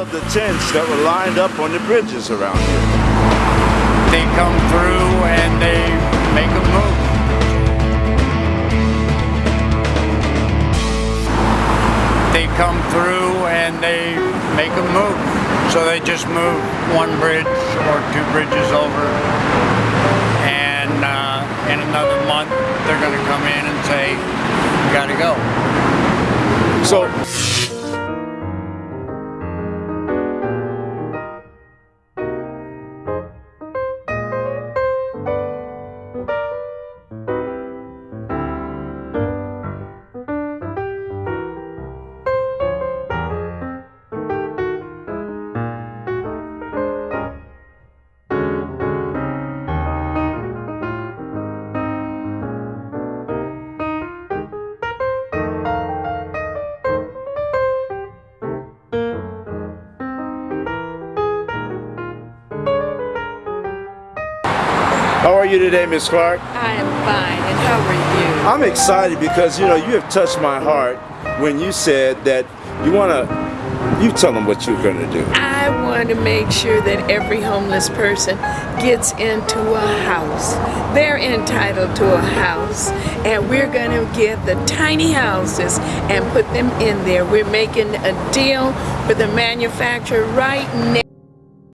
all of the tents that were lined up on the bridges around here? They come through and they make a move. They come through and they make a move. So they just move one bridge or two bridges over. And uh, in another month, they're going to come in and say, you got to go. So, How are you today, Miss Clark? I am fine, and how are you? I'm excited because you know you have touched my heart when you said that you want to. You tell them what you're going to do. I want to make sure that every homeless person gets into a house. They're entitled to a house, and we're going to get the tiny houses and put them in there. We're making a deal with the manufacturer right now.